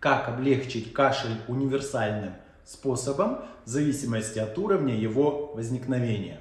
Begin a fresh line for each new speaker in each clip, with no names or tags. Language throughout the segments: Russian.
Как облегчить кашель универсальным способом в зависимости от уровня его возникновения.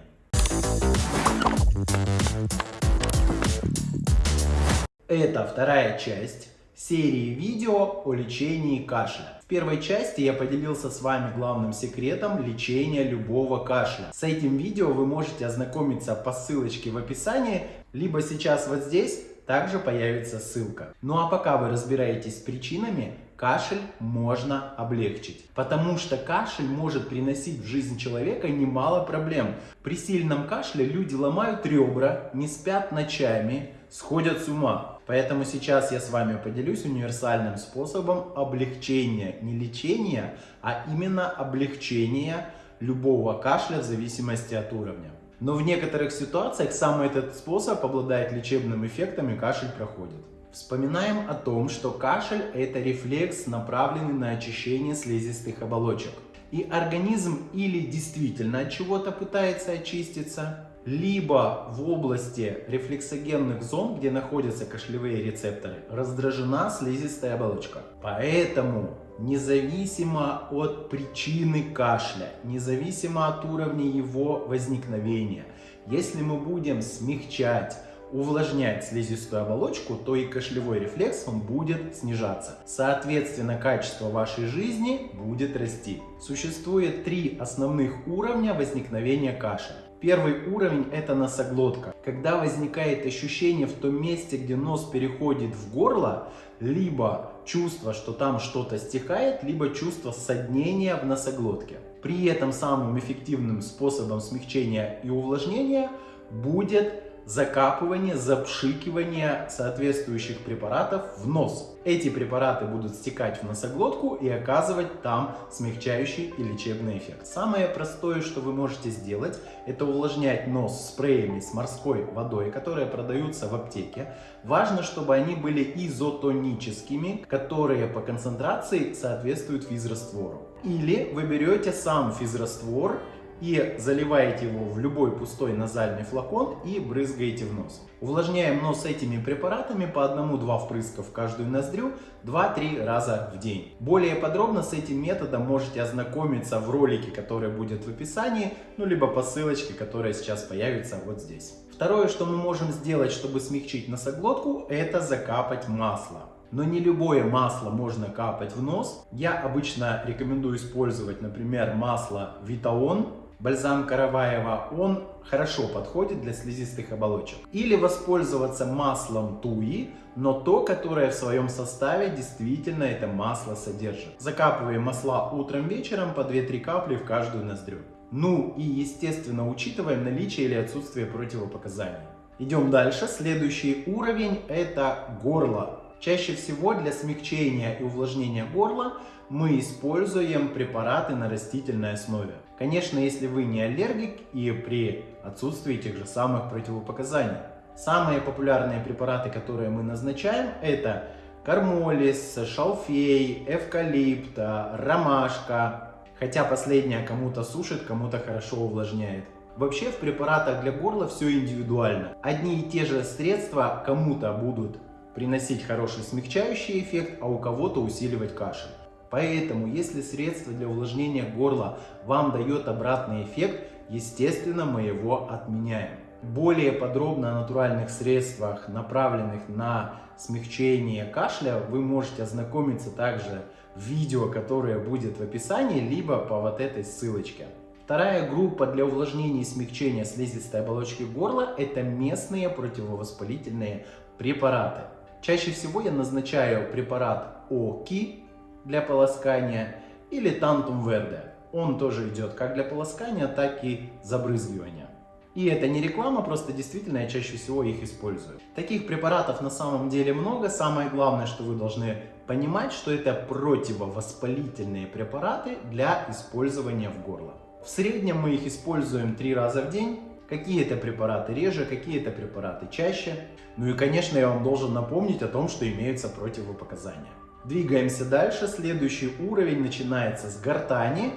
Это вторая часть серии видео о лечении кашля. В первой части я поделился с вами главным секретом лечения любого кашля. С этим видео вы можете ознакомиться по ссылочке в описании, либо сейчас вот здесь также появится ссылка. Ну а пока вы разбираетесь с причинами, кашель можно облегчить. Потому что кашель может приносить в жизнь человека немало проблем. При сильном кашле люди ломают ребра, не спят ночами, сходят с ума. Поэтому сейчас я с вами поделюсь универсальным способом облегчения, не лечения, а именно облегчения любого кашля в зависимости от уровня. Но в некоторых ситуациях сам этот способ обладает лечебным эффектом и кашель проходит. Вспоминаем о том, что кашель это рефлекс, направленный на очищение слизистых оболочек. И организм или действительно от чего-то пытается очиститься, либо в области рефлексогенных зон, где находятся кашлевые рецепторы, раздражена слизистая оболочка. Поэтому независимо от причины кашля, независимо от уровня его возникновения, если мы будем смягчать, увлажнять слизистую оболочку, то и кашлевой рефлекс он будет снижаться. Соответственно, качество вашей жизни будет расти. Существует три основных уровня возникновения кашля. Первый уровень это носоглотка. Когда возникает ощущение в том месте, где нос переходит в горло, либо чувство, что там что-то стекает, либо чувство соднения в носоглотке. При этом самым эффективным способом смягчения и увлажнения будет закапывание, запшикивание соответствующих препаратов в нос. Эти препараты будут стекать в носоглотку и оказывать там смягчающий и лечебный эффект. Самое простое, что вы можете сделать, это увлажнять нос спреями с морской водой, которые продаются в аптеке. Важно, чтобы они были изотоническими, которые по концентрации соответствуют физраствору. Или вы берете сам физраствор и заливаете его в любой пустой назальный флакон и брызгаете в нос. Увлажняем нос этими препаратами по одному-два впрыска в каждую ноздрю 2-3 раза в день. Более подробно с этим методом можете ознакомиться в ролике, который будет в описании, ну либо по ссылочке, которая сейчас появится вот здесь. Второе, что мы можем сделать, чтобы смягчить носоглотку, это закапать масло. Но не любое масло можно капать в нос. Я обычно рекомендую использовать, например, масло Витаон бальзам Караваева, он хорошо подходит для слизистых оболочек. Или воспользоваться маслом туи, но то, которое в своем составе действительно это масло содержит. Закапываем масла утром, вечером по 2-3 капли в каждую ноздрю. Ну и естественно учитываем наличие или отсутствие противопоказаний. Идем дальше. Следующий уровень это горло. Чаще всего для смягчения и увлажнения горла мы используем препараты на растительной основе. Конечно, если вы не аллергик и при отсутствии тех же самых противопоказаний. Самые популярные препараты, которые мы назначаем, это кармолис, шалфей, эвкалипт, ромашка. Хотя последняя кому-то сушит, кому-то хорошо увлажняет. Вообще в препаратах для горла все индивидуально. Одни и те же средства кому-то будут приносить хороший смягчающий эффект, а у кого-то усиливать кашель. Поэтому, если средство для увлажнения горла вам дает обратный эффект, естественно, мы его отменяем. Более подробно о натуральных средствах, направленных на смягчение кашля, вы можете ознакомиться также в видео, которое будет в описании, либо по вот этой ссылочке. Вторая группа для увлажнения и смягчения слизистой оболочки горла – это местные противовоспалительные препараты. Чаще всего я назначаю препарат ОКИ, для полоскания или Tantum Verde. Он тоже идет как для полоскания, так и забрызгивания. И это не реклама, просто действительно я чаще всего их использую. Таких препаратов на самом деле много. Самое главное, что вы должны понимать, что это противовоспалительные препараты для использования в горло. В среднем мы их используем три раза в день. Какие-то препараты реже, какие-то препараты чаще. Ну и конечно я вам должен напомнить о том, что имеются противопоказания. Двигаемся дальше. Следующий уровень начинается с гортани,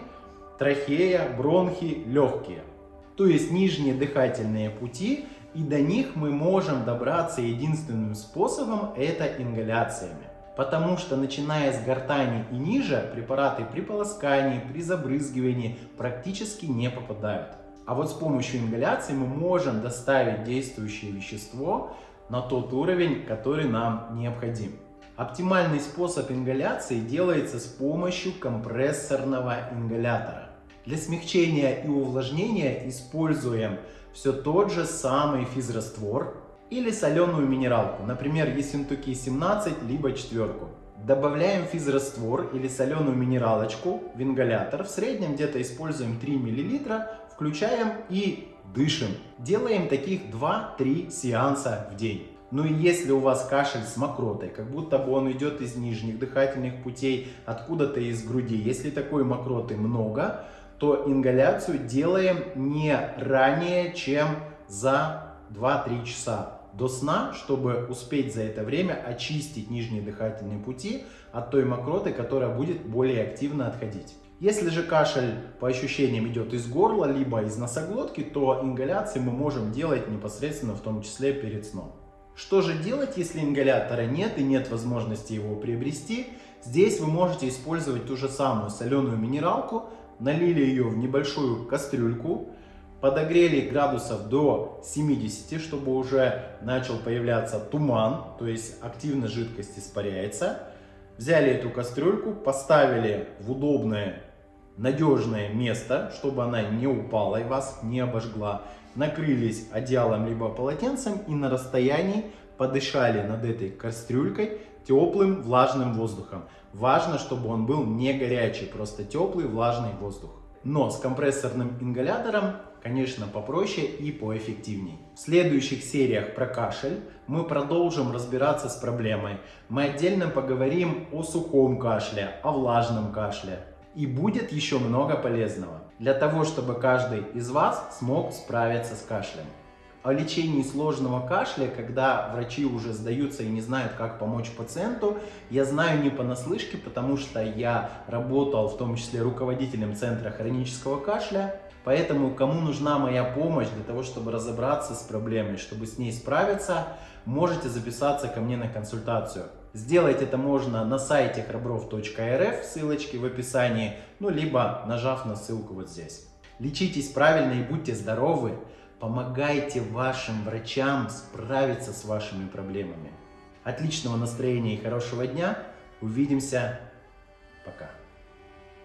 трахея, бронхи, легкие. То есть нижние дыхательные пути. И до них мы можем добраться единственным способом, это ингаляциями. Потому что начиная с гортани и ниже, препараты при полоскании, при забрызгивании практически не попадают. А вот с помощью ингаляции мы можем доставить действующее вещество на тот уровень, который нам необходим. Оптимальный способ ингаляции делается с помощью компрессорного ингалятора. Для смягчения и увлажнения используем все тот же самый физраствор или соленую минералку, например, Ессентуки 17, либо четверку. Добавляем физраствор или соленую минералочку в ингалятор, в среднем где-то используем 3 мл, включаем и дышим. Делаем таких 2-3 сеанса в день. Ну и если у вас кашель с мокротой, как будто бы он идет из нижних дыхательных путей, откуда-то из груди, если такой мокроты много, то ингаляцию делаем не ранее, чем за 2-3 часа до сна, чтобы успеть за это время очистить нижние дыхательные пути от той мокроты, которая будет более активно отходить. Если же кашель по ощущениям идет из горла, либо из носоглотки, то ингаляции мы можем делать непосредственно в том числе перед сном. Что же делать, если ингалятора нет и нет возможности его приобрести? Здесь вы можете использовать ту же самую соленую минералку, налили ее в небольшую кастрюльку, подогрели градусов до 70, чтобы уже начал появляться туман, то есть активно жидкость испаряется. Взяли эту кастрюльку, поставили в удобное, надежное место, чтобы она не упала и вас не обожгла. Накрылись одеялом либо полотенцем и на расстоянии подышали над этой кастрюлькой теплым влажным воздухом. Важно, чтобы он был не горячий, просто теплый влажный воздух. Но с компрессорным ингалятором, конечно, попроще и поэффективней. В следующих сериях про кашель мы продолжим разбираться с проблемой. Мы отдельно поговорим о сухом кашле, о влажном кашле. И будет еще много полезного для того, чтобы каждый из вас смог справиться с кашлем о лечении сложного кашля, когда врачи уже сдаются и не знают, как помочь пациенту, я знаю не понаслышке, потому что я работал в том числе руководителем Центра хронического кашля. Поэтому, кому нужна моя помощь для того, чтобы разобраться с проблемой, чтобы с ней справиться, можете записаться ко мне на консультацию. Сделать это можно на сайте храбров.рф, ссылочки в описании, ну либо нажав на ссылку вот здесь. Лечитесь правильно и будьте здоровы! Помогайте вашим врачам справиться с вашими проблемами. Отличного настроения и хорошего дня. Увидимся. Пока.